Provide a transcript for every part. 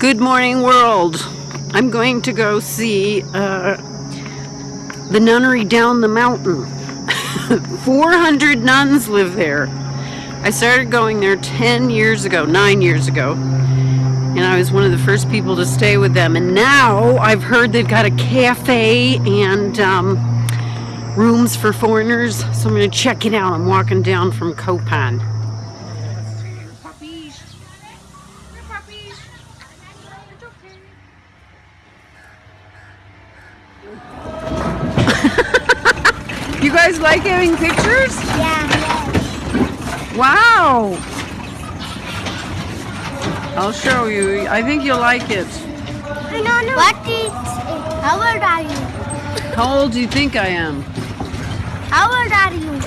Good morning, world. I'm going to go see uh, the nunnery down the mountain. 400 nuns live there. I started going there 10 years ago, 9 years ago. And I was one of the first people to stay with them. And now I've heard they've got a cafe and um, rooms for foreigners. So I'm going to check it out. I'm walking down from Kopan. Puppies. They're puppies. It's okay. You guys like having pictures? Yeah. Wow! I'll show you. I think you'll like it. I don't know. What is How old are you? How old do you think I am? How old are you?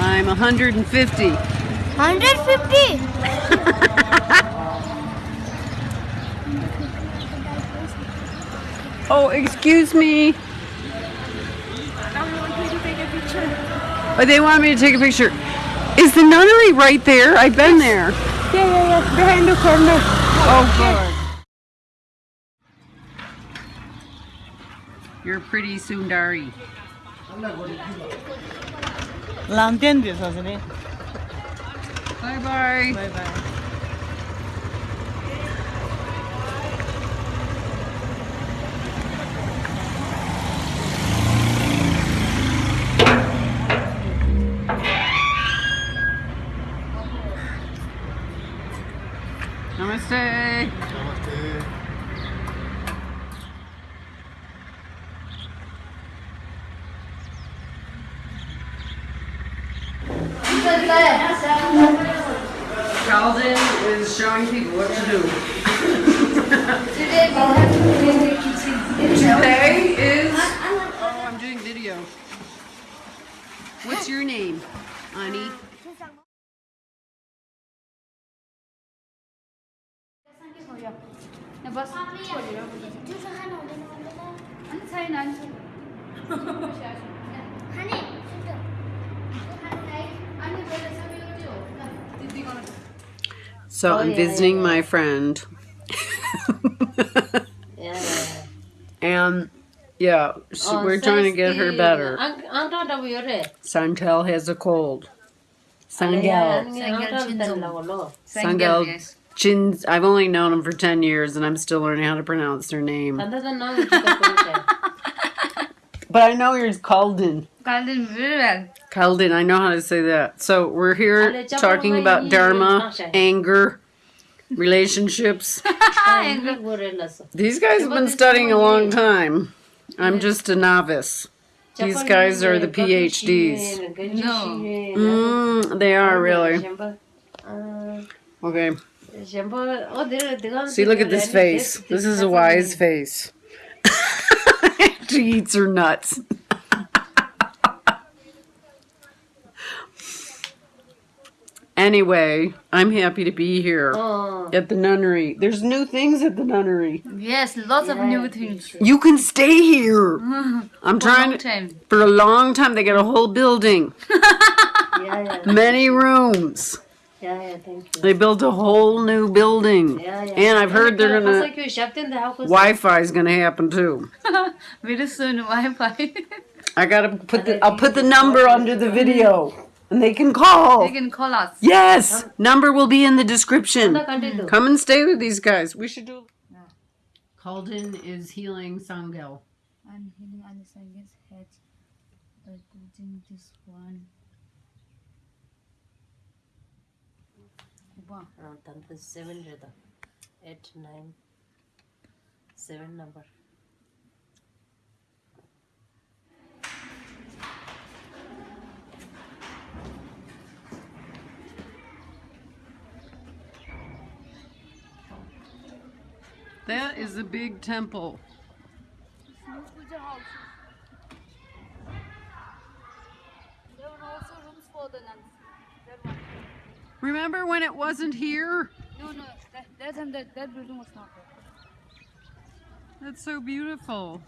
I'm 150. 150. Oh, excuse me. But they want me to take a picture. Is the nunnery right there? I've been there. Yeah, yeah, yeah. Behind the corner. Oh, god. You're pretty Sundari. La entiendes, Bye bye. Bye bye. Bye Namaste. Calden is showing people what to do. Today is. Oh, I'm doing video. What's your name, Ani? So I'm visiting my friend. And yeah, so we're trying to get her better. Santel has a cold. Sangal. I've only known them for 10 years and I'm still learning how to pronounce their name. but I know he's Calden. Calden. Calden, I know how to say that. So we're here talking about dharma, anger, relationships. These guys have been studying a long time. I'm just a novice. These guys are the PhDs. No. Mm, they are really. Okay. Oh, See, look at this face. This is a wise face. she eats her nuts. anyway, I'm happy to be here oh. at the nunnery. There's new things at the nunnery. Yes, lots of new things. You can stay here. I'm trying long time. for a long time. They got a whole building, many rooms. They built a whole new building. And I've heard they're gonna Wi-Fi is gonna happen too. Very soon Wi-Fi. I gotta put the I'll put the number under the video, and they can call. they can call us. Yes, number will be in the description. Come and stay with these guys. We should do. Calden is healing Sangel. I'm healing Alisanga's head by putting this one. Wow. seven rida eight nine seven number That is a big temple. There were also rooms for the nuns. Remember when it wasn't here? No, no, that, that, time that, that building was not there. That's so beautiful.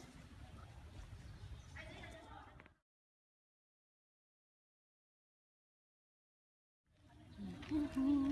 Mm-hmm.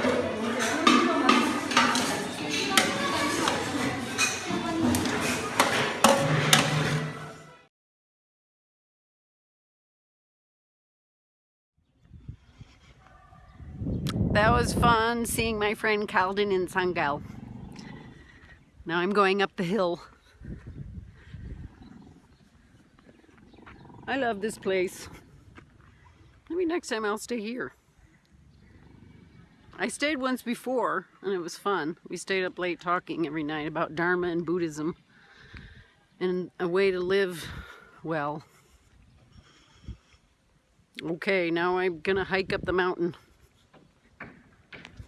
That was fun seeing my friend Calden in Sangal. Now I'm going up the hill. I love this place. Maybe next time I'll stay here. I stayed once before and it was fun. We stayed up late talking every night about Dharma and Buddhism and a way to live well. Okay, now I'm gonna hike up the mountain.